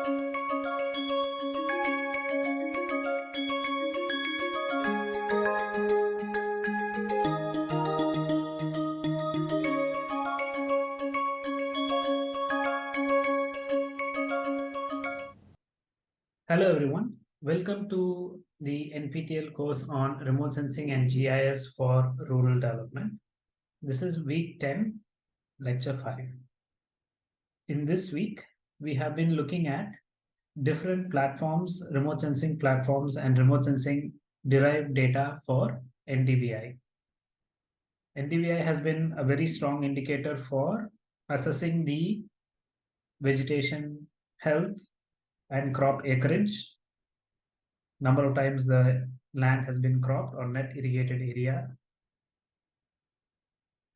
Hello everyone, welcome to the NPTEL course on remote sensing and GIS for rural development. This is week 10, lecture 5. In this week, we have been looking at different platforms, remote sensing platforms and remote sensing derived data for NDVI. NDVI has been a very strong indicator for assessing the vegetation health and crop acreage, number of times the land has been cropped or net irrigated area,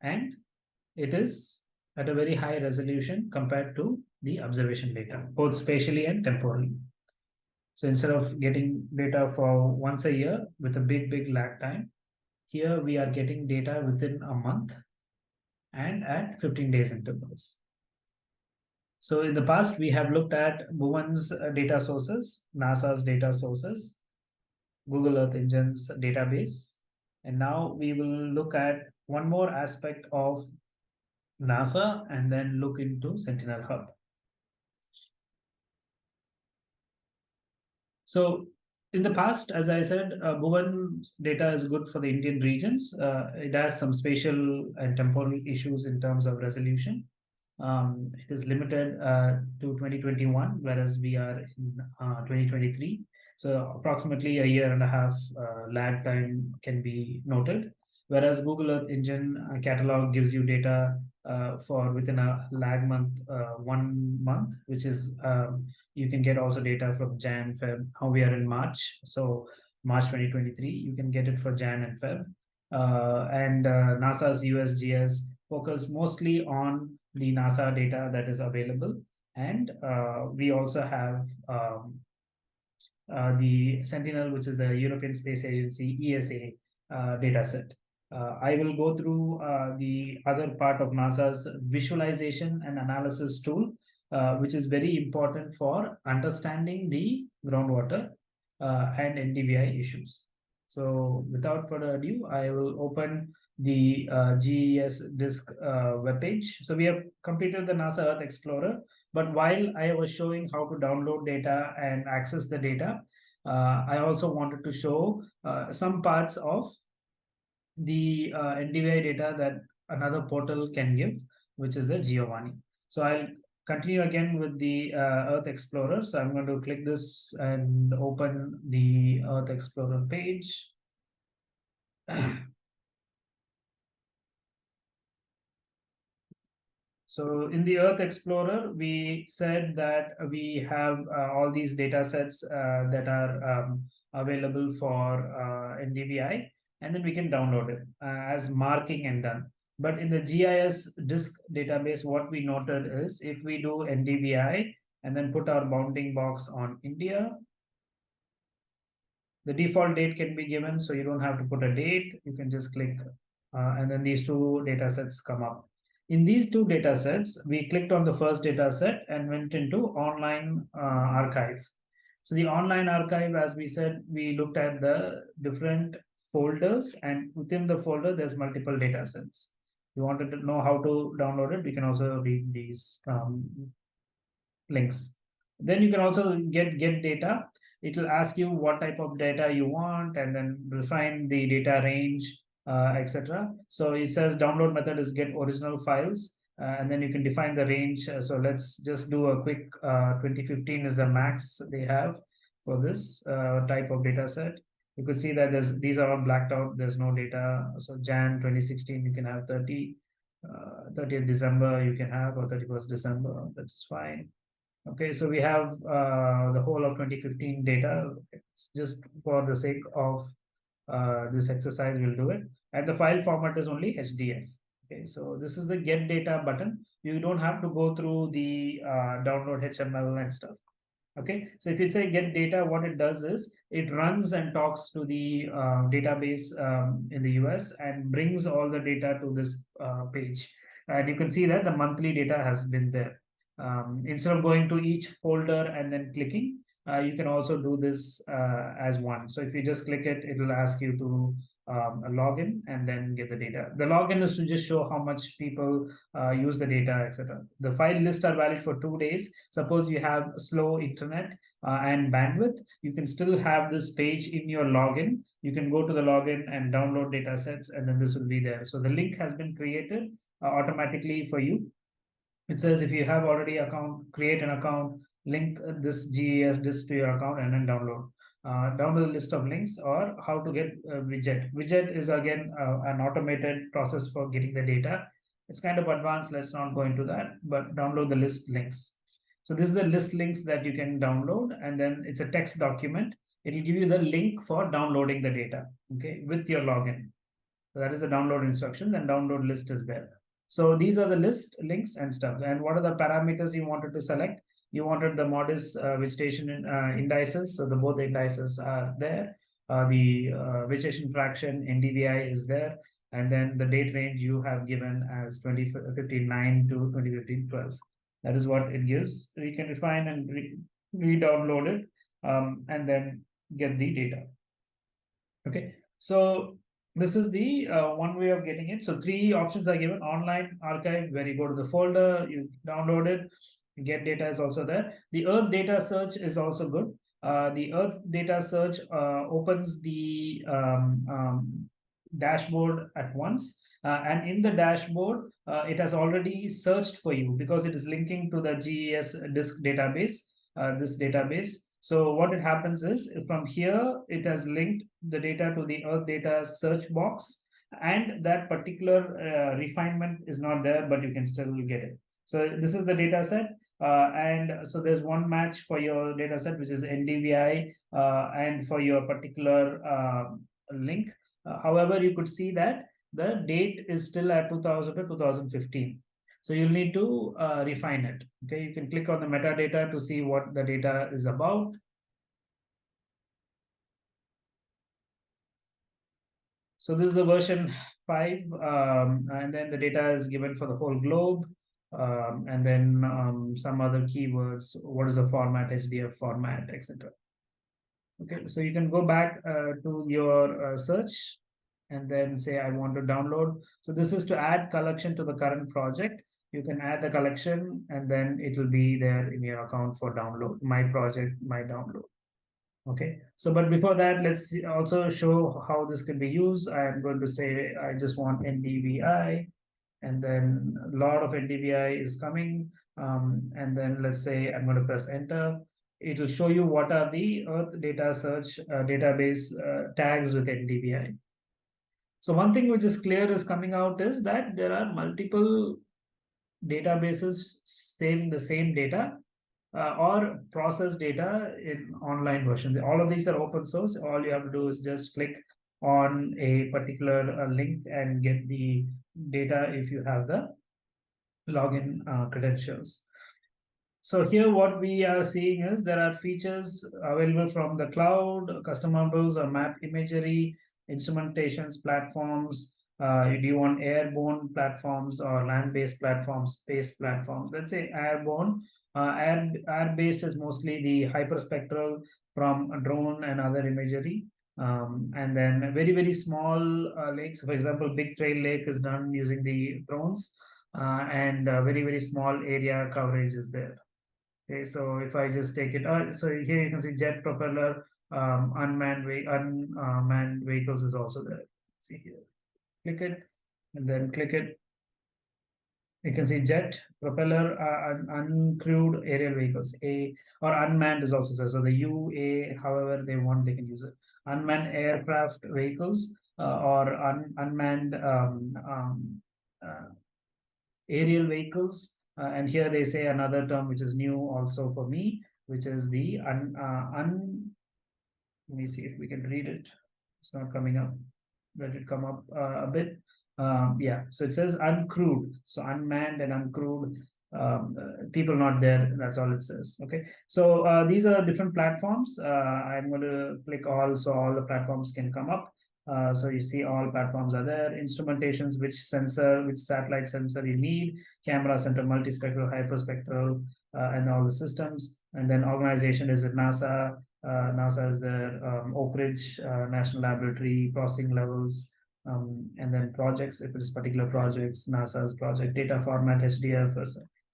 and it is at a very high resolution compared to the observation data, both spatially and temporally. So instead of getting data for once a year with a big, big lag time, here we are getting data within a month and at 15 days intervals. So in the past, we have looked at Bhuvan's uh, data sources, NASA's data sources, Google Earth Engine's database. And now we will look at one more aspect of NASA and then look into Sentinel Hub. So in the past, as I said, uh, Bhuvan data is good for the Indian regions. Uh, it has some spatial and temporal issues in terms of resolution um, it is limited uh, to 2021, whereas we are in uh, 2023. So approximately a year and a half uh, lag time can be noted. Whereas Google Earth Engine uh, catalog gives you data for within a lag month, one month, which is um, you can get also data from Jan, Feb. How we are in March, so March 2023, you can get it for Jan and Feb. and NASA's USGS focus mostly on the NASA data that is available. And uh, we also have um, uh, the Sentinel, which is the European Space Agency ESA uh, data set. Uh, I will go through uh, the other part of NASA's visualization and analysis tool, uh, which is very important for understanding the groundwater and NDVI issues. So without further ado, I will open the uh, GES DISC uh, webpage. So we have completed the NASA Earth Explorer, but while I was showing how to download data and access the data, uh, I also wanted to show uh, some parts of the uh, NDVI data that another portal can give, which is the Giovanni. So I'll continue again with the uh, Earth Explorer. So I'm going to click this and open the Earth Explorer page. So in the Earth Explorer, we said that we have uh, all these data sets uh, that are um, available for uh, NDVI, and then we can download it uh, as marking and done. But in the GIS disk database, what we noted is if we do NDVI and then put our bounding box on India, the default date can be given, so you don't have to put a date. You can just click, uh, and then these two data sets come up. In these two data sets, we clicked on the first data set and went into online uh, archive. So the online archive, as we said, we looked at the different folders and within the folder, there's multiple data sets. You wanted to know how to download it, you can also read these um, links. Then you can also get get data. It will ask you what type of data you want and then refine the data range uh, etc. So it says download method is get original files, uh, and then you can define the range. Uh, so let's just do a quick 2015 is the max they have for this type of data set. You could see that there's these are all blacked out. There's no data. So Jan 2016, you can have 30. Uh, 30th December you can have or 31st December that's fine okay so we have uh, the whole of 2015 data it's just for the sake of uh, this exercise we'll do it and the file format is only hdf okay so this is the get data button you don't have to go through the uh, download html and stuff okay? So if you say get data what it does is it runs and talks to the uh, database um, in the us and brings all the data to this uh, page. And you can see that the monthly data has been there. Um, instead of going to each folder and then clicking, uh, you can also do this uh, as one. So if you just click it, it will ask you to um, log in and then get the data. The login is to just show how much people uh, use the data, etc. The file lists are valid for two days. Suppose you have slow internet uh, and bandwidth, you can still have this page in your login. You can go to the login and download data sets, and then this will be there. So the link has been created uh, automatically for you. It says if you have already account, create an account, link this GES DISC to your account and then download. Uh, down the list of links or how to get a widget. Widget is again uh, an automated process for getting the data. It's kind of advanced. Let's not go into that, but download the list links. So this is the list links that you can download, and then it's a text document. It will give you the link for downloading the data, okay, with your login. So that is the download instructions, and download list is there. So these are the list links and stuff. And what are the parameters you wanted to select? You wanted the MODIS uh, vegetation uh, indices. So the both indices are there. Uh, the vegetation fraction NDVI is there. And then the date range you have given as 2059 to 2015 12. That is what it gives. You can refine and re-download re it um, and then get the data. Okay, so this is the uh, one way of getting it. So three options are given online archive where you go to the folder, you download it, get data is also there. The Earth data search is also good. Uh, the Earth data search uh, opens the um, um, dashboard at once. Uh, and in the dashboard, uh, it has already searched for you because it is linking to the GES DISC database, uh, this database. So what it happens is from here, it has linked the data to the Earth data search box and that particular uh, refinement is not there, but you can still get it. So this is the data set. Uh, and so there's one match for your data set, which is NDVI, uh, and for your particular uh, link. Uh, however, you could see that the date is still at 2000 to 2015. So you'll need to uh, refine it. Okay, you can click on the metadata to see what the data is about. So this is the version 5, um, and then the data is given for the whole globe um, and then um, some other keywords, what is the format, HDF format, etc. Okay, so you can go back uh, to your uh, search and then say, I want to download. So this is to add collection to the current project. You can add the collection and then it will be there in your account for download, my project, my download. Okay, so but before that, let's also show how this can be used. I am going to say, I just want NDVI and then a lot of NDVI is coming. Um, and then let's say I'm going to press enter. It will show you what are the Earth data search uh, database uh, tags with NDVI. So one thing which is clear is coming out is that there are multiple databases saving the same data uh, or process data in online versions. All of these are open source. All you have to do is just click on a particular uh, link and get the data if you have the login uh, credentials. So here what we are seeing is there are features available from the cloud, custom models or map imagery, instrumentations, platforms. Uh, do you want airborne platforms or land-based platforms, space platforms? Let's say airborne. Uh, air, air-based is mostly the hyperspectral from drone and other imagery. Um, and then very, very small uh, lakes, for example, Big Trail Lake is done using the drones uh, and uh, very, very small area coverage is there. Okay, so if I just take it, uh, so here you can see jet propeller, um, unmanned, unmanned vehicles is also there. See here, click it and then click it. You can see jet, propeller, uh, un uncrewed aerial vehicles, A or unmanned is also there. So the U, A, however they want, they can use it unmanned aircraft vehicles uh, or un unmanned um, um, uh, aerial vehicles. Uh, and here they say another term which is new also for me, which is the un, un let me see if we can read it. It's not coming up. Let it come up a bit. Um, yeah, so it says uncrewed. So unmanned and uncrewed um, uh, people not there that's all it says okay? So uh, these are different platforms. Uh, i'm going to click all so all the platforms can come up. Uh, so you see all platforms are there, instrumentations, which sensor, which satellite sensor you need, camera center, multispectral, hyperspectral, uh, and all the systems. And then organization is at NASA, NASA is there, um, Oak Ridge National Laboratory, processing levels, um, and then projects, if it is particular projects, NASA's project, data format, HDF,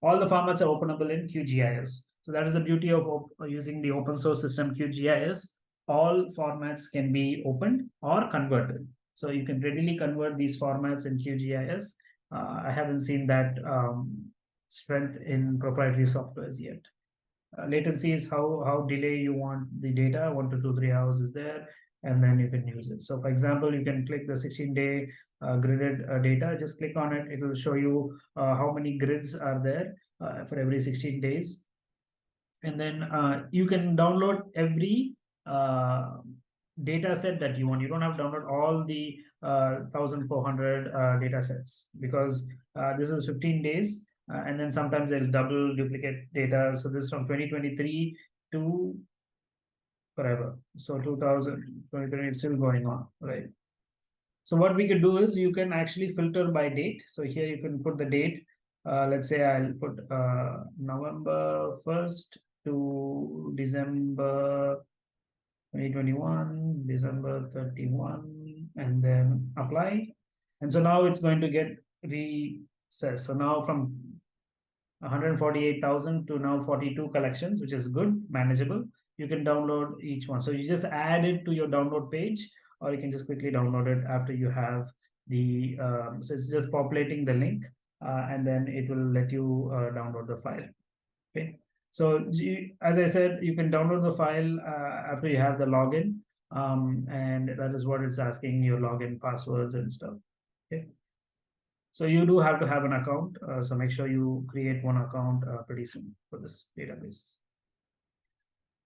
all the formats are openable in QGIS. So that is the beauty of using the open source system QGIS. All formats can be opened or converted. So you can readily convert these formats in QGIS. Uh, I haven't seen that um, strength in proprietary softwares yet. Uh, latency is how how delay you want the data. One to two three hours is there, and then you can use it. So, for example, you can click the 16 day uh, gridded uh, data. Just click on it. It will show you uh, how many grids are there uh, for every 16 days and then uh, you can download every uh, data set that you want. You don't have to download all the uh, 1400 uh, data sets because this is 15 days and then sometimes they'll double duplicate data. So this is from 2023 to forever. So 2023 is still going on, right? So what we could do is you can actually filter by date. So here you can put the date. Uh, let's say I'll put uh, November 1st to December 2021, December 31, and then apply. And so now it's going to get recessed. So now from 148,000 to now 42 collections, which is good, manageable. You can download each one. So you just add it to your download page, or you can just quickly download it after you have the, um, so it's just populating the link, uh, and then it will let you uh, download the file. Okay. So as I said, you can download the file uh, after you have the login. Um, and that is what it's asking your login passwords and stuff. Okay. So you do have to have an account. Uh, so make sure you create one account uh, pretty soon for this database.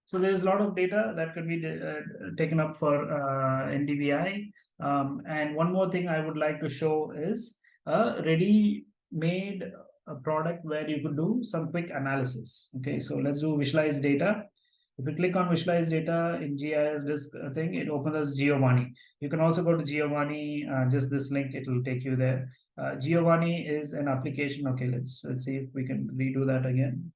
So there is a lot of data that could be uh, taken up for uh, NDVI. Um, and one more thing I would like to show is a ready-made a product where you could do some quick analysis. Okay, so let's do visualize data. If you click on visualize data in GIS disk uh, thing, it opens as Giovanni. You can also go to Giovanni, uh, just this link, it will take you there. Uh, Giovanni is an application. Okay, let's, let's see if we can redo that again.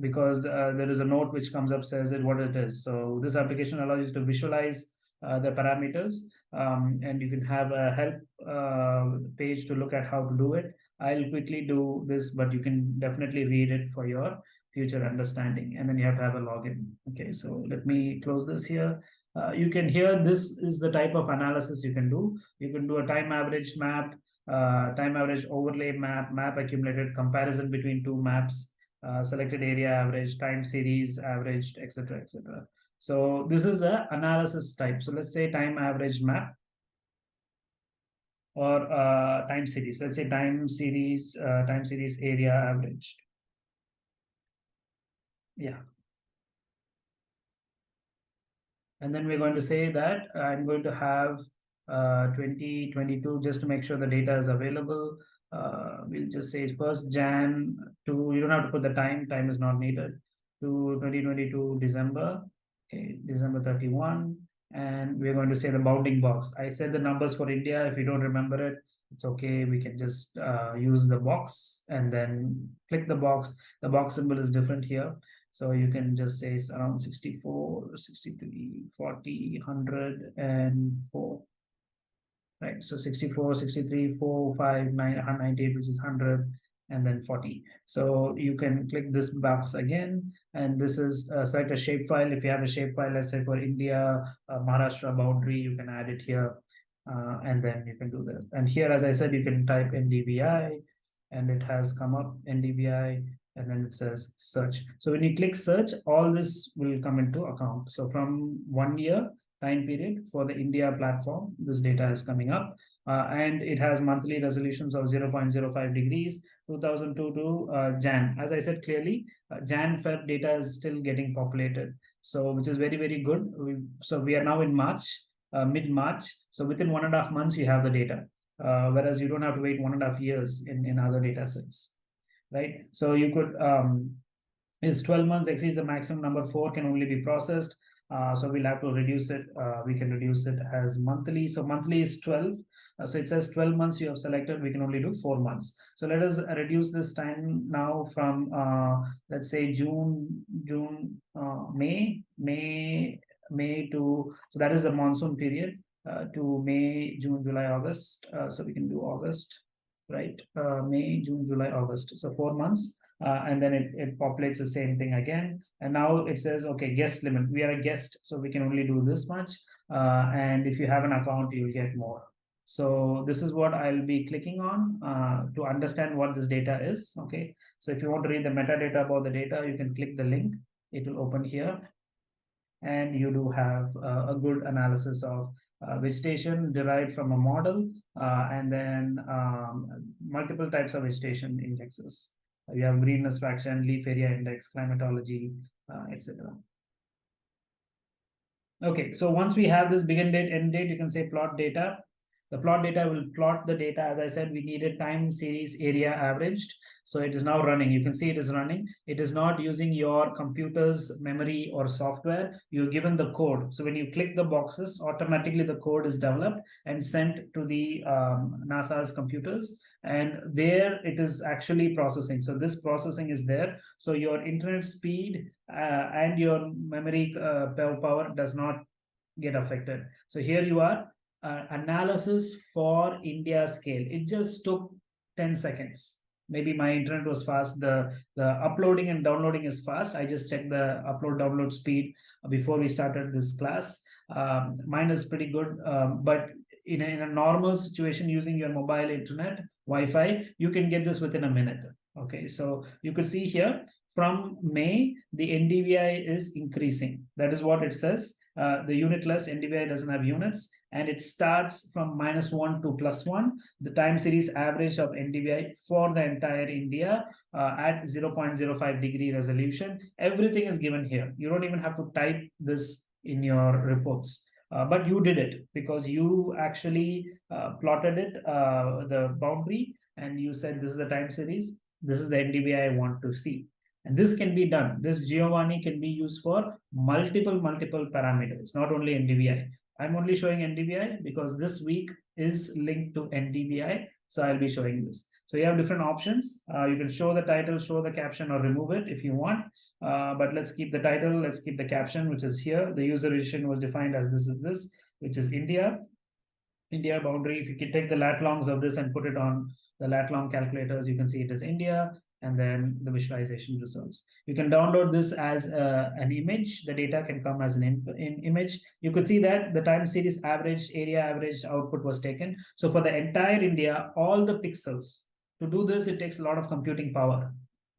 Because uh, there is a note which comes up says it what it is. So this application allows you to visualize uh, the parameters um, and you can have a help uh, page to look at how to do it. I'll quickly do this, but you can definitely read it for your future understanding. And then you have to have a login. Okay, so let me close this here. Uh, you can hear this is the type of analysis you can do. You can do a time average map, uh, time average overlay map, map accumulated comparison between two maps, uh, selected area average, time series averaged, etc., etc. So this is a analysis type. So let's say time average map or uh, time series. Let's say time series, uh, time series area averaged. Yeah. And then we're going to say that I'm going to have uh, 2022 just to make sure the data is available. Uh, we'll just say first Jan to, you don't have to put the time, time is not needed, to 2022 December okay, December 31, and we're going to say the bounding box. I said the numbers for India. If you don't remember it, it's okay. We can just uh, use the box and then click the box. The box symbol is different here. So you can just say it's around 64, 63, 40, 100, and 4. Right, so 64, 63, 4, 5, 9, 98, which is 100, and then 40. So you can click this box again, and this is uh, select a shapefile. If you have a shapefile, let's say for India, uh, Maharashtra boundary, you can add it here, uh, and then you can do this. And here, as I said, you can type NDVI, and it has come up NDVI, and then it says search. So when you click search, all this will come into account. So from one year time period for the India platform, this data is coming up, uh, and it has monthly resolutions of 0.05 degrees 2002 to uh, Jan. As I said clearly, uh, Jan Feb data is still getting populated. So which is very, very good. We, so we are now in March, uh, mid-March. So within one and a half months, you have the data. Uh, whereas you don't have to wait one and a half years in, in other data sets, right? So you could, um, is 12 months exceeds the maximum number four can only be processed. Uh, so we'll have to reduce it. Uh, we can reduce it as monthly. So monthly is 12. Uh, so it says 12 months you have selected. We can only do four months. So let us reduce this time now from, uh, let's say June, June, uh, May, May, May to, so that is the monsoon period to May, June, July, August. So we can do August, right? May, June, July, August. So four months. Uh, and then it, it populates the same thing again. And now it says, okay, guest limit. We are a guest, so we can only do this much. Uh, and if you have an account, you'll get more. So this is what I'll be clicking on uh, to understand what this data is. Okay, so if you want to read the metadata about the data, you can click the link. It will open here. And you do have uh, a good analysis of uh, vegetation derived from a model uh, and then um, multiple types of vegetation indexes. You have greenness fraction, leaf area index, climatology, uh, etc. Okay, so once we have this begin date, end date, you can say plot data. The plot data will plot the data. As I said, we needed time series area averaged. So it is now running. You can see it is running. It is not using your computer's memory or software. You're given the code. So when you click the boxes, automatically the code is developed and sent to the um, NASA's computers. And there it is actually processing. So this processing is there. So your internet speed uh, and your memory uh, power does not get affected. So here you are uh, analysis for India scale. It just took 10 seconds. Maybe my internet was fast. The, the uploading and downloading is fast. I just checked the upload download speed before we started this class. Um, mine is pretty good, um, but in a, in a normal situation using your mobile internet, Wi-Fi, you can get this within a minute. Okay, so you could see here from May, the NDVI is increasing. That is what it says. Uh, the unitless NDVI doesn't have units and it starts from minus one to plus one. The time series average of NDVI for the entire India uh, at 0.05 degree resolution. Everything is given here. You don't even have to type this in your reports. Uh, but you did it because you actually uh, plotted it, uh, the boundary, and you said this is the time series, this is the NDVI I want to see. And this can be done. This Giovanni can be used for multiple, multiple parameters, not only NDVI. I'm only showing NDVI because this week is linked to NDVI. So I'll be showing this. So you have different options. Uh, you can show the title, show the caption, or remove it if you want. Uh, but let's keep the title, let's keep the caption, which is here. The user edition was defined as this is this, which is India. India boundary. If you can take the lat longs of this and put it on the lat long calculators, you can see it is India and then the visualization results. You can download this as uh, an image. The data can come as an in, in image. You could see that the time series average, area average output was taken. So for the entire India, all the pixels, to do this, it takes a lot of computing power.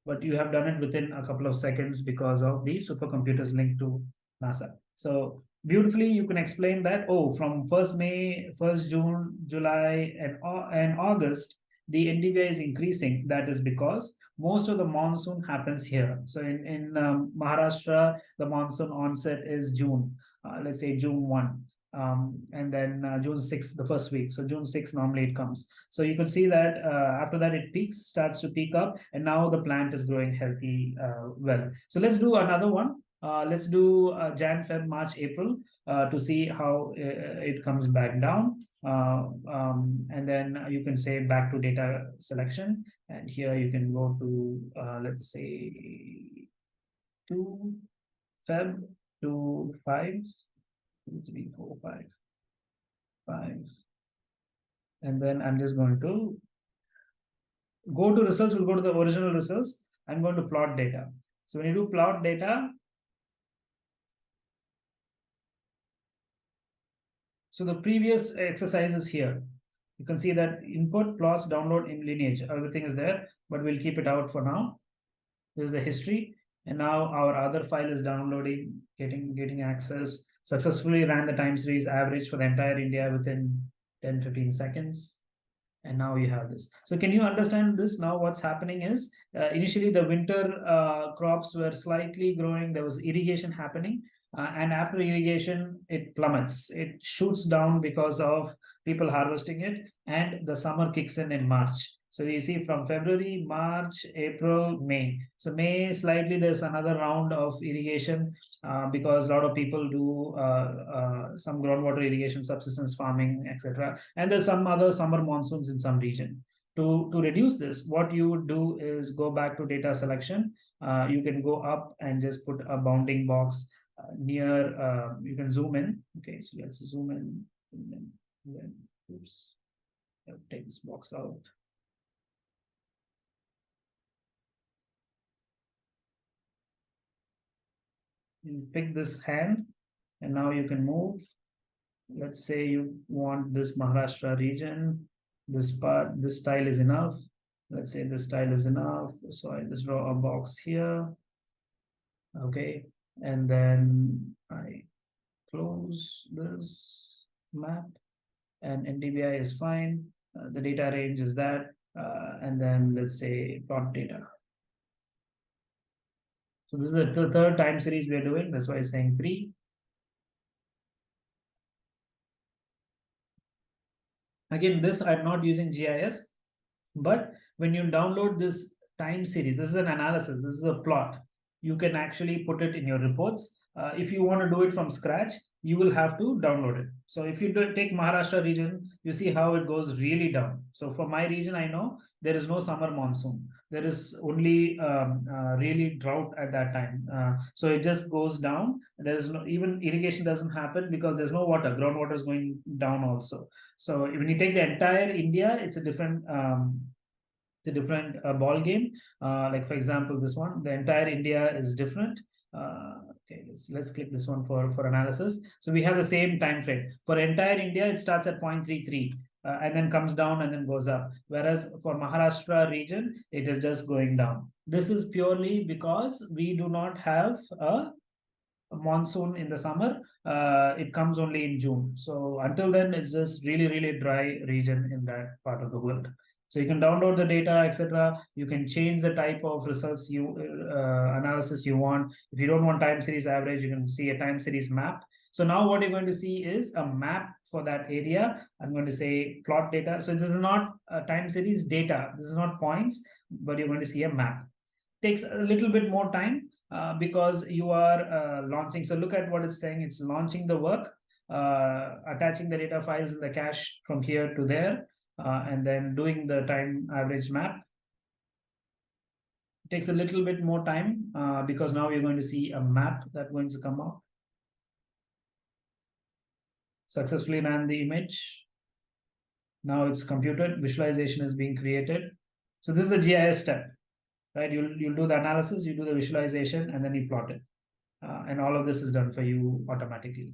But you have done it within a couple of seconds because of the supercomputers linked to NASA. So beautifully you can explain that, oh, from 1st May, 1st June, July, and, and August, the NDVI is increasing. That is because most of the monsoon happens here. So in, in um, Maharashtra, the monsoon onset is June, uh, let's say June 1. Um, and then uh, June 6, the first week. So June 6, normally it comes. So you can see that uh, after that it peaks, starts to peak up, and now the plant is growing healthy uh, well. So let's do another one. Uh, let's do uh, Jan, Feb, March, April to see how it comes back down. Uh, um, and then you can say back to data selection. And here you can go to, uh, let's say, two Feb to five, two, three, four, five, five. And then I'm just going to go to results, we'll go to the original results. I'm going to plot data. So when you do plot data, So the previous exercises here. You can see that input, plots, download in lineage, everything is there, but we'll keep it out for now. This is the history. And now our other file is downloading, getting, getting access, successfully ran the time series average for the entire India within 10, 15 seconds. And now you have this. So can you understand this? Now what's happening is uh, initially the winter uh, crops were slightly growing. There was irrigation happening. Uh, and after irrigation, it plummets. It shoots down because of people harvesting it, and the summer kicks in in March. So you see from February, March, April, May. So May slightly there's another round of irrigation uh, because a lot of people do uh, uh, some groundwater irrigation, subsistence farming, etc. And there's some other summer monsoons in some region. To, to reduce this, what you would do is go back to data selection. Uh, you can go up and just put a bounding box near, uh, you can zoom in. Okay, so let's zoom in. Then, then oops, I'll take this box out. You pick this hand and now you can move. Let's say you want this Maharashtra region, this part, this style is enough. Let's say this style is enough. So I just draw a box here. Okay, and then I close this map and NDVI is fine. Uh, the data range is that, uh, and then let's say plot data. So this is the third time series we are doing. That's why I'm saying three. Again, this I'm not using GIS, but when you download this time series, this is an analysis, this is a plot. You can actually put it in your reports. Uh, if you want to do it from scratch, you will have to download it. So if you take Maharashtra region, you see how it goes really down. So for my region, I know there is no summer monsoon. There is only um, uh, really drought at that time. Uh, so it just goes down. There is no even irrigation doesn't happen because there's no water. Groundwater is going down also. So when you take the entire India, it's a different um, it's a different uh, ball game. Uh, like for example, this one, the entire India is different. Uh, okay, let's, let's click this one for, for analysis. So we have the same time frame. For entire India, it starts at 0.33 uh, and then comes down and then goes up. Whereas for Maharashtra region, it is just going down. This is purely because we do not have a, monsoon in the summer. Uh, it comes only in June. So until then, it's just really, really dry region in that part of the world. So you can download the data, etc. You can change the type of results you uh, analysis you want. If you don't want time series average, you can see a time series map. So now what you're going to see is a map for that area. I'm going to say plot data. So this is not a time series data. This is not points, but you're going to see a map. Takes a little bit more time uh, because you are uh, launching. So look at what it's saying. It's launching the work, uh, attaching the data files in the cache from here to there uh, and then doing the time average map. It takes a little bit more time uh, because now you're going to see a map that's going to come up. Successfully ran the image. Now it's computed, visualization is being created. So this is the GIS step, right? You'll, you'll do the analysis, you do the visualization, and then you plot it. Uh, and all of this is done for you automatically.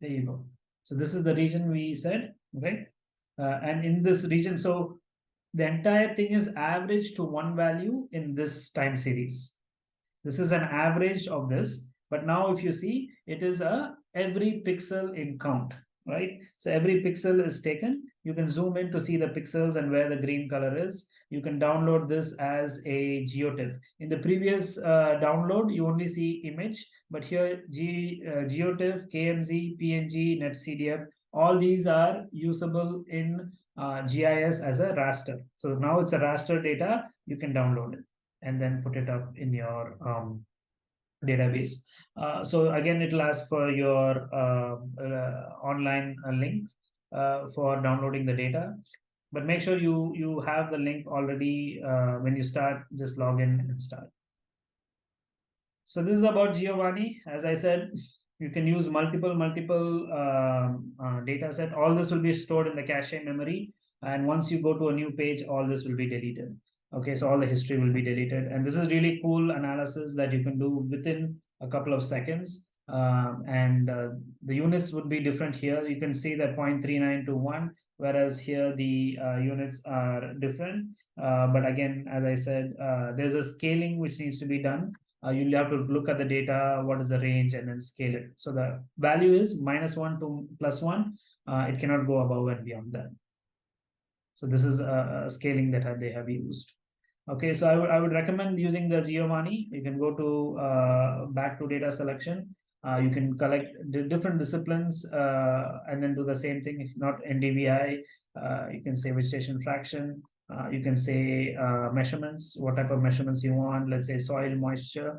There you go. So this is the region we said, right? Uh, and in this region, so the entire thing is averaged to one value in this time series. This is an average of this. But now if you see, it is a every pixel in count, right? So every pixel is taken. You can zoom in to see the pixels and where the green color is. You can download this as a GeoTIFF. In the previous uh, download, you only see image, but here G, uh, GeoTIFF, KMZ, PNG, NetCDF, all these are usable in uh, GIS as a raster. So now it's a raster data, you can download it and then put it up in your um, database. Uh, so again, it'll ask for your uh, uh, online uh, link uh, for downloading the data. But make sure you you have the link already uh, when you start, just log in and start. So this is about Giovanni. As I said, you can use multiple, multiple um, data set. All this will be stored in the cache memory. And once you go to a new page, all this will be deleted. Okay, so all the history will be deleted. And this is really cool analysis that you can do within a couple of seconds. Um, and uh, the units would be different here. You can see that 0.39 to 1, whereas here the uh, units are different. Uh, but again, as I said, uh, there's a scaling which needs to be done. Uh, you'll have to look at the data, what is the range, and then scale it. So the value is minus 1 to plus 1. Uh, it cannot go above and beyond that. So this is a, a scaling that they have used. Okay, so I would I would recommend using the Giovanni. You can go to uh, back to data selection. Uh, you can collect the different disciplines uh, and then do the same thing. If not NDVI, Uh, you can say vegetation fraction. Uh, you can say uh, measurements, what type of measurements you want. Let's say soil moisture.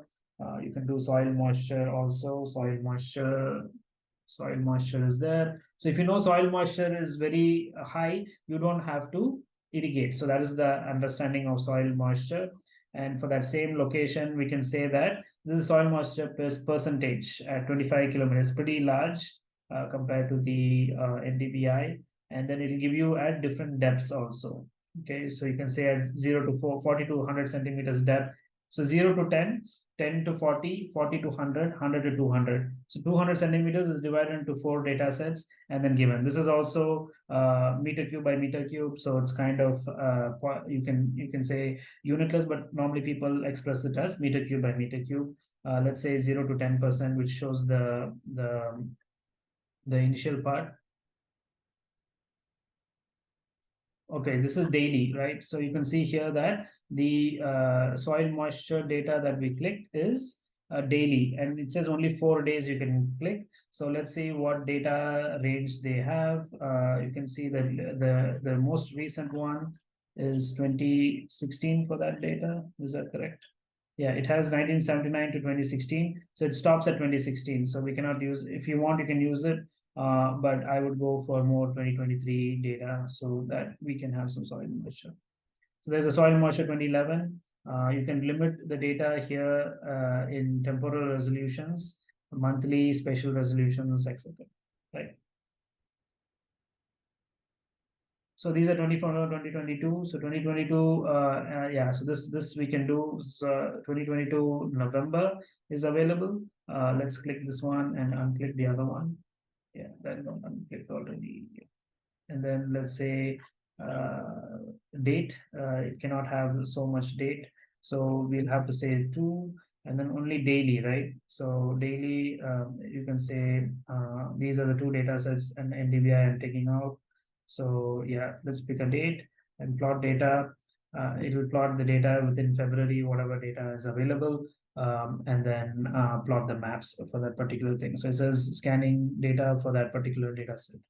You can do soil moisture also. Soil moisture, soil moisture is there. So if you know soil moisture is very high, you don't have to irrigate. So that is the understanding of soil moisture. And for that same location, we can say that this is soil moisture percentage at 25 kilometers, pretty large uh, compared to the uh, NDVI. And then it'll give you at different depths also. Okay, so you can say at 0 to 4, 40 to 100 centimeters depth. So 0 to 10, 10 to 40, 40 to 100, 100 to 200. So 200 centimeters is divided into four data sets and then given. This is also uh, meter cube by meter cube. So it's kind of, uh, you can you can say unitless, but normally people express it as meter cube by meter cube. Uh, let's say 0 to 10%, which shows the, the, the initial part. Okay, this is daily, right? So you can see here that the uh, soil moisture data that we clicked is uh, daily and it says only four days you can click. So let's see what data range they have. Uh, you can see that the, the most recent one is 2016 for that data. Is that correct? Yeah, it has 1979 to 2016. So it stops at 2016. So we cannot use, if you want, you can use it uh, but I would go for more 2023 data so that we can have some soil moisture. So there's a soil moisture 2011. Uh, you can limit the data here uh, in temporal resolutions, monthly, spatial resolutions, etc. Right. So these are 24 2022. So 2022, uh, uh, yeah. So this this we can do. So 2022 November is available. Uh, let's click this one and unclick the other one yeah that one clicked already and then let's say uh, date uh, it cannot have so much date so we'll have to say two and then only daily right so daily um, you can say uh, these are the two data sets and ndvi i'm taking out so yeah let's pick a date and plot data uh, it will plot the data within february whatever data is available um, and then uh, plot the maps for that particular thing. So it says scanning data for that particular data set.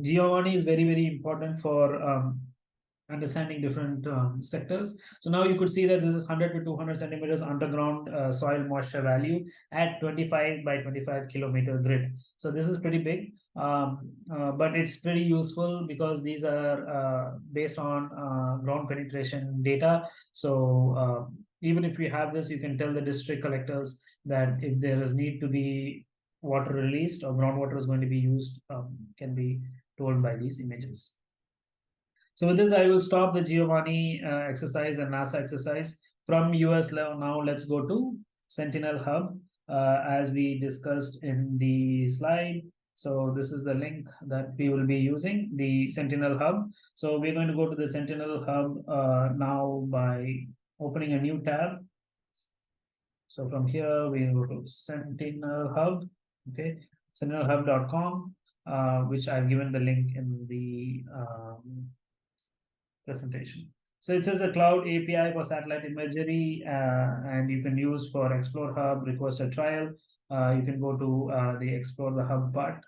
Giovanni is very, very important for um, understanding different um, sectors. So now you could see that this is 100 to 200 centimeters underground uh, soil moisture value at 25 by 25 kilometer grid. So this is pretty big, um, uh, but it's pretty useful because these are uh, based on uh, ground penetration data. So uh, even if we have this, you can tell the district collectors that if there is need to be water released or groundwater is going to be used, um, can be told by these images. So with this, I will stop the Giovanni uh, exercise and NASA exercise. From US now, let's go to Sentinel Hub, uh, as we discussed in the slide. So this is the link that we will be using, the Sentinel Hub. So we're going to go to the Sentinel Hub uh, now by opening a new tab. So from here, we go to Sentinel Hub, okay, sentinelhub.com, uh, which I've given the link in the um, presentation. So it says a cloud API for satellite imagery, uh, and you can use for Explore Hub, request a trial. Uh, you can go to uh, the Explore the Hub part.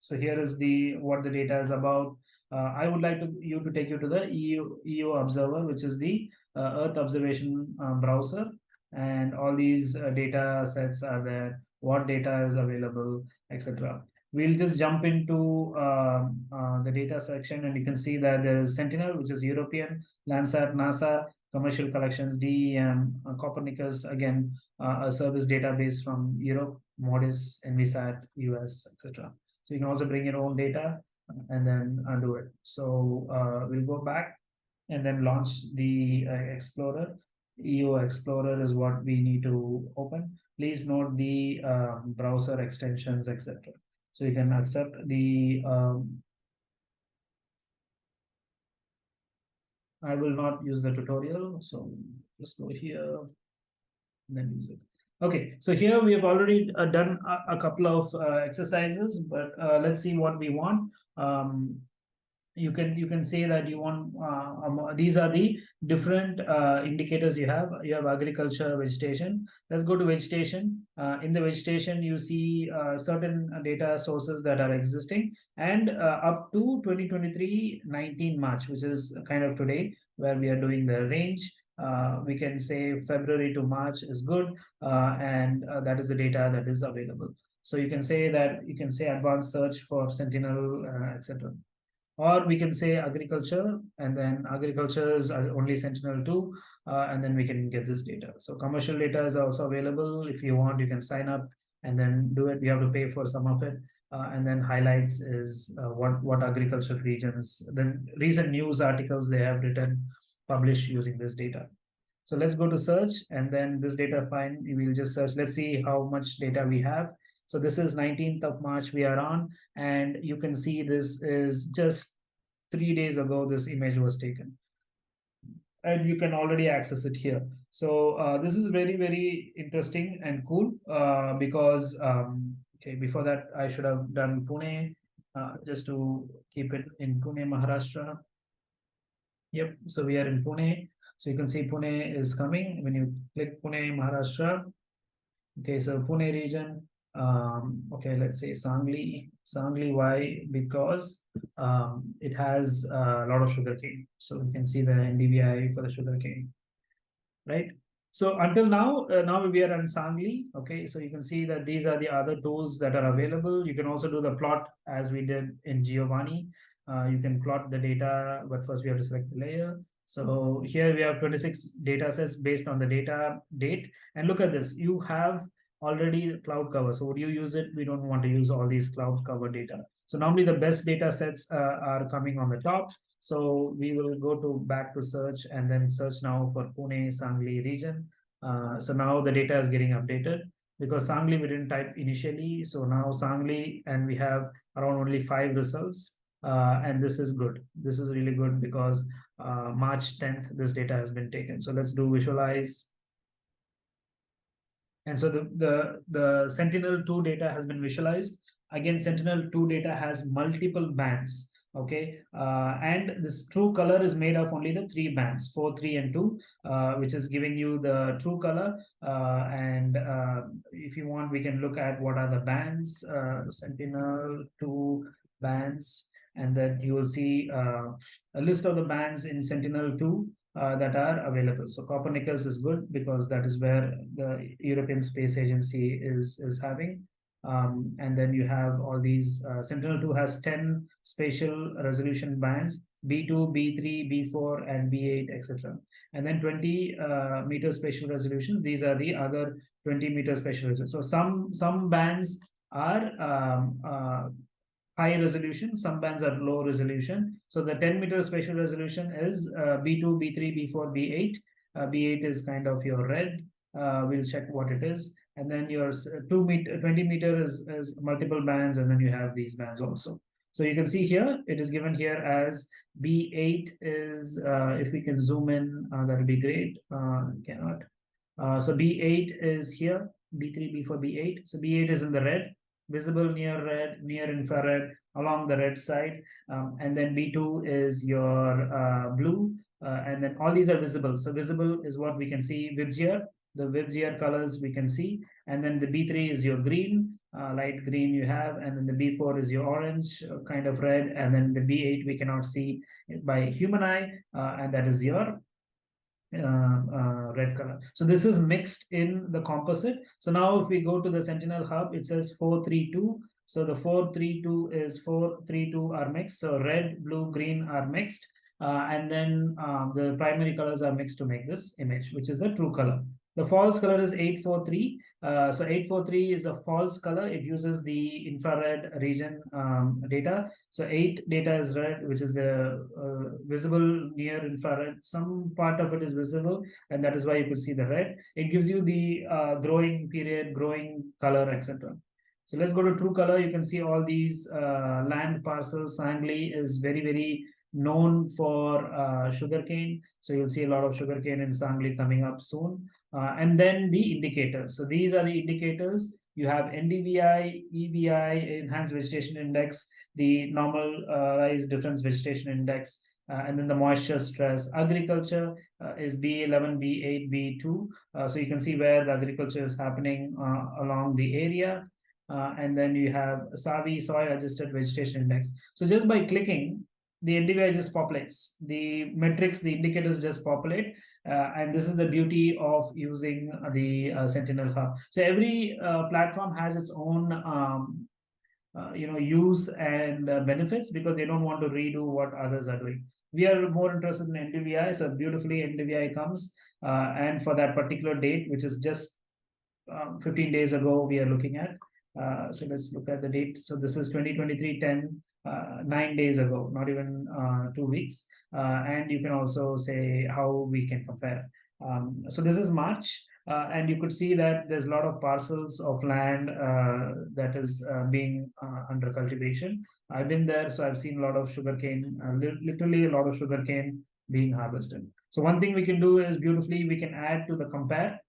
So here is the what the data is about. Uh, I would like to you to take you to the EU, EU Observer, which is the uh, Earth observation uh, browser, and all these data sets are there. What data is available, etc we'll just jump into uh, uh, the data section and you can see that there is Sentinel, which is European, Landsat, NASA, commercial collections, DEM, uh, Copernicus, again, uh, a service database from Europe, MODIS, Envisat, US, etc. So you can also bring your own data and then undo it. So uh, we'll go back and then launch the uh, Explorer. EU Explorer is what we need to open. Please note the um, browser extensions, etc. So you can accept the um, I will not use the tutorial. So just go here and then use it. Okay, so here we have already uh, done a, a, couple of uh, exercises, but uh, let's see what we want. Um, you can you can say that you want uh, um, these are the different uh, indicators you have. You have agriculture vegetation. Let's go to vegetation. Uh, in the vegetation you see uh, certain data sources that are existing. And uh, up to 2023 19 march which is kind of today where we are doing the range uh, we can say february to march is good and that is the data that is available. So you can say that you can say advanced search for sentinel etc or we can say agriculture and then agriculture is only sentinel-2 uh, and then we can get this data. So commercial data is also available. If you want you can sign up and then do it. We have to pay for some of it. Uh, and then highlights is uh, what what agricultural regions then recent news articles they have written published using this data. So let's go to search and then this data fine we will just search. Let's see how much data we have so this is 19th of March we are on, and you can see this is just three days ago this image was taken. And you can already access it here. So uh, this is very, very interesting and cool uh, because, um, okay, before that I should have done Pune uh, just to keep it in Pune, Maharashtra. Yep, so we are in Pune. So you can see Pune is coming when you click Pune, Maharashtra. Okay, so Pune region, um, okay, let's say Sangli. Sangli, why? Because um, it has a lot of sugarcane. So we can see the NDVI for the sugarcane, right? So until now, uh, now we are on Sangli. Okay, so you can see that these are the other tools that are available. You can also do the plot as we did in Giovanni. Uh, you can plot the data, but first we have to select the layer. So here we have 26 data sets based on the data date. And look at this, you have already cloud cover. So would you use it? We don't want to use all these cloud cover data. So normally the best data sets uh, are coming on the top. So we will go to back to search and then search now for Pune, Sangli region. Uh, so now the data is getting updated because Sangli we didn't type initially. So now Sangli and we have around only five results. Uh, and this is good. This is really good because uh, March 10th, this data has been taken. So let's do visualize and so the, the, the Sentinel-2 data has been visualized. Again, Sentinel-2 data has multiple bands, okay? Uh, and this true color is made of only the three bands, 4, 3, and 2, uh, which is giving you the true color. Uh, and uh, if you want, we can look at what are the bands, uh, Sentinel-2 bands, and then you will see uh, a list of the bands in Sentinel-2 uh, that are available. So Copernicus is good because that is where the European Space Agency is, is having. Um, and then you have all these, uh, Sentinel-2 has 10 spatial resolution bands, B2, B3, B4, and B8, etc. And then 20 uh, meter spatial resolutions. These are the other 20 meter spatial resolutions. So some, some bands are um, uh, high resolution, some bands are low resolution. So the 10 meter spatial resolution is uh, B2, B3, B4, B8. Uh, B8 is kind of your red. Uh, we'll check what it is. And then your uh, 2 meter, 20 meter is, is multiple bands, and then you have these bands also. So you can see here, it is given here as B8 is, uh, if we can zoom in, uh, that would be great. cannot. so B8 is here, B3, B4, B8. So B8 is in the red visible near red, near infrared along the red side. Um, and then B2 is your uh, blue. Uh, and then all these are visible. So visible is what we can see VIBGYOR. The VIBGYOR colors we can see. And then the B3 is your green, uh, light green you have. And then the B4 is your orange, uh, kind of red. And then the B8 we cannot see by human eye. Uh, and that is your red color. So this is mixed in the composite. So now if we go to the Sentinel Hub, it says 432. So the 432 is 432 are mixed. So red, blue, green are mixed. Uh, and then uh, the primary colors are mixed to make this image, which is the true color. The false color is 843. Uh, so 843 is a false color. It uses the infrared region um, data. So 8 data is red, which is the uh, visible near infrared. Some part of it is visible, and that is why you could see the red. It gives you the uh, growing period, growing color, etc. So let's go to true color. You can see all these uh, land parcels. Sangli is very, very known for uh, sugarcane. So you'll see a lot of sugarcane in Sangli coming up soon. Uh, and then the indicators. So these are the indicators you have NDVI, EVI, Enhanced Vegetation Index, the Normalized Difference Vegetation Index, uh, and then the moisture stress. Agriculture uh, is B11, B8, B2. Uh, so you can see where the agriculture is happening uh, along the area. Uh, and then you have SAVI, Soil Adjusted Vegetation Index. So just by clicking, the NDVI just populates. The metrics, the indicators just populate. Uh, and this is the beauty of using the Sentinel Hub. So every platform has its own um, uh, you know use and uh, benefits because they don't want to redo what others are doing we are more interested in ndvi so beautifully ndvi comes uh, and for that particular date which is just um, 15 days ago we are looking at uh, so let's look at the date so this is 2023 10 uh, nine days ago not even two weeks and you can also say how we can compare um, so this is march uh, and you could see that there's a lot of parcels of land uh, that is uh, being uh, under cultivation. I've been there, so I've seen a lot of sugarcane, uh, li literally a lot of sugarcane being harvested. So one thing we can do is beautifully, we can add to the compare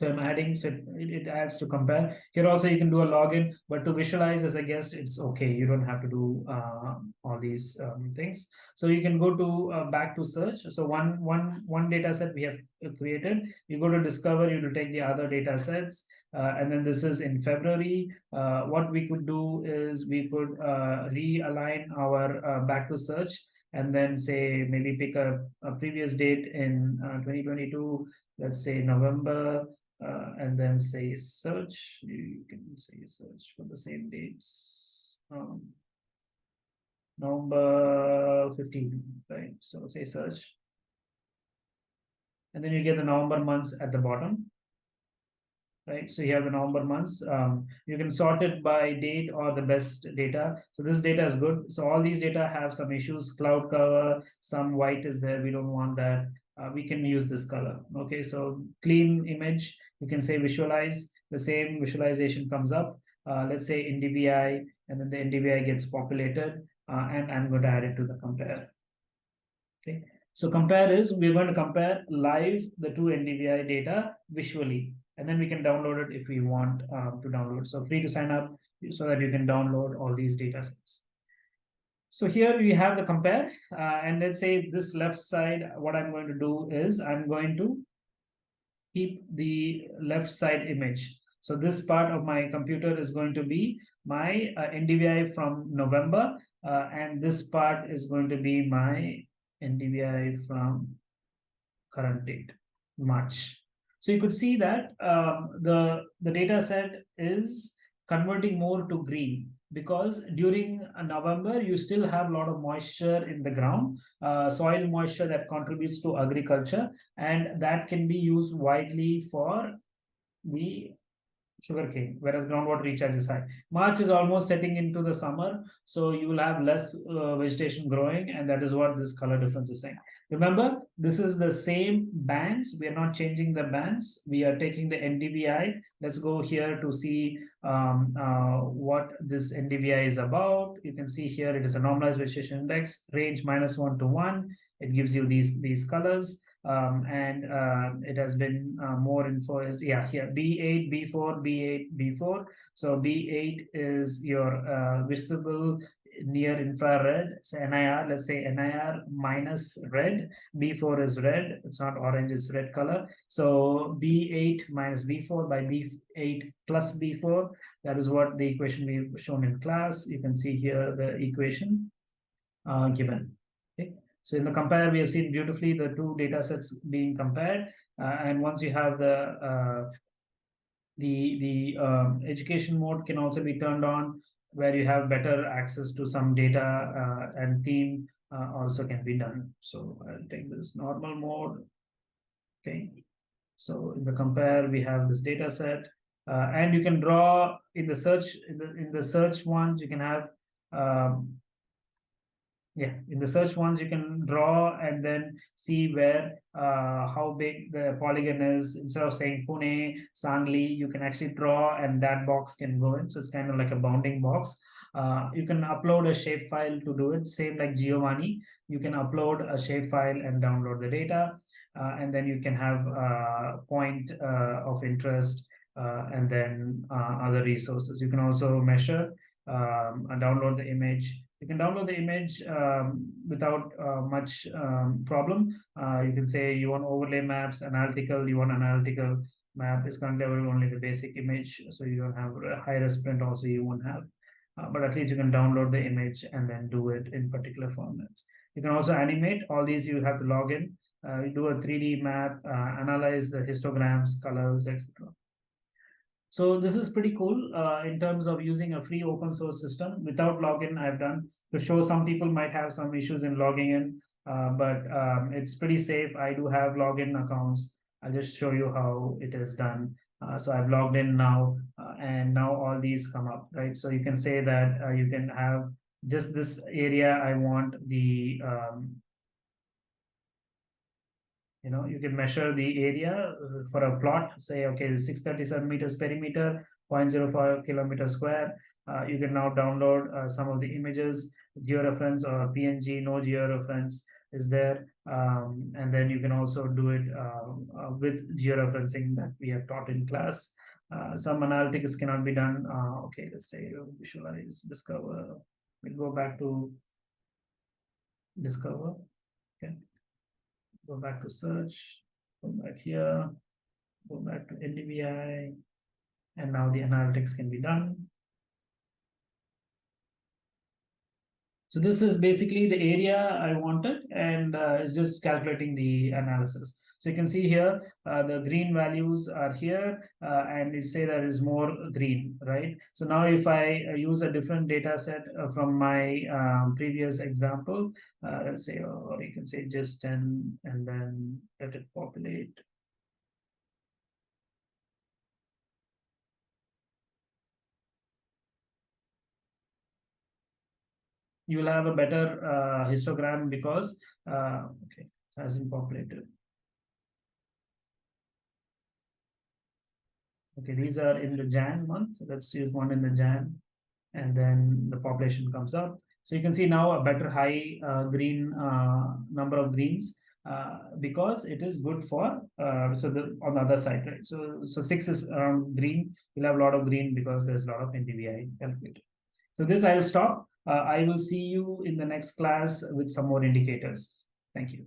so I'm adding, so it, it adds to compare. Here also you can do a login, but to visualize as a guest, it's okay. You don't have to do uh, all these um, things. So you can go to uh, back to search. So one, one, one data set we have created, you go to discover, you to take the other data sets. Uh, and then this is in February. Uh, what we could do is we could uh, realign our uh, back to search and then say maybe pick a, a previous date in 2022, let's say November uh, and then say search. You can say search for the same dates. Um, November 15, right? So say search. And then you get the November months at the bottom. Right, so you have the November months. Um, you can sort it by date or the best data. So this data is good. So all these data have some issues. Cloud cover, some white is there. We don't want that uh, we can use this color. Okay, so clean image, you can say visualize, the same visualization comes up. Uh, let's say NDVI, and then the NDVI gets populated, uh, and I'm going to add it to the compare. Okay, so compare is we're going to compare live the two NDVI data visually, and then we can download it if we want um, to download. So free to sign up so that you can download all these data sets. So here we have the compare uh, and let's say this left side, what I'm going to do is I'm going to keep the left side image. So this part of my computer is going to be my uh, NDVI from November uh, and this part is going to be my NDVI from current date, March. So you could see that um, the, the data set is converting more to green because during November, you still have a lot of moisture in the ground, uh, soil moisture that contributes to agriculture, and that can be used widely for the sugarcane, whereas groundwater recharge is high. March is almost setting into the summer, so you will have less uh, vegetation growing, and that is what this color difference is saying. Remember, this is the same bands. We are not changing the bands. We are taking the NDVI. Let's go here to see um, uh, what this NDVI is about. You can see here it is a normalized vegetation index, range minus one to one. It gives you these, these colors um, and uh, it has been uh, more info is yeah here B8, B4, B8, B4. So B8 is your uh, visible near infrared. So NIR, let's say NIR minus red. B4 is red. It's not orange, it's red color. So B8 minus B4 by B8 plus B4. That is what the equation we've shown in class. You can see here the equation uh, given. Okay. So in the compare, we have seen beautifully the two data sets being compared. Uh, and once you have the uh, the the um, education mode can also be turned on where you have better access to some data uh, and theme uh, also can be done. So I'll take this normal mode. Okay. So in the compare, we have this data set uh, and you can draw in the search in the in the search ones you can have um, yeah in the search ones you can draw and then see where uh, how big the polygon is instead of saying pune sangli you can actually draw and that box can go in so it's kind of like a bounding box uh, you can upload a shapefile to do it same like giovanni you can upload a shapefile and download the data uh, and then you can have a point uh, of interest uh, and then uh, other resources. You can also measure um, and download the image. You can download the image um, without uh, much um, problem. Uh, you can say you want overlay maps, analytical, you want analytical map is currently only the basic image, so you don't have a high res print also you won't have. Uh, but at least you can download the image and then do it in particular formats. You can also animate all these you have to log in, uh, do a 3D map, uh, analyze the histograms, colors, etc. So this is pretty cool uh, in terms of using a free open source system without login I've done to show some people might have some issues in logging in, uh, but um, it's pretty safe. I do have login accounts. I'll just show you how it is done. Uh, so I've logged in now uh, and now all these come up, right? So you can say that uh, you can have just this area. I want the um, you know you can measure the area uh, for a plot say okay 637 meters perimeter 0.05 kilometer square. Uh, you can now download uh, some of the images georeference or png no georeference is there. Um, and then you can also do it uh, uh, with georeferencing that we have taught in class. Uh, some analytics cannot be done. Okay let's say visualize discover. We'll go back to discover. Okay go back to search, go back here, go back to NDVI, and now the analytics can be done. So this is basically the area I wanted, and uh, it's just calculating the analysis. So you can see here, uh, the green values are here, uh, and you say there is more green, right? So now if I uh, use a different data set uh, from my um, previous example, uh, let's say, or you can say just 10, and then let it populate. You will have a better uh, histogram because, okay, hasn't populated. Okay, these are in the Jan month. Let's use one in the Jan, and then the population comes up. So you can see now a better high uh, green uh, number of greens uh, because it is good for uh, so the on the other side, right? So so six is around green. You'll have a lot of green because there's a lot of NDVI calculated. So this I'll stop. Uh, I will see you in the next class with some more indicators. Thank you.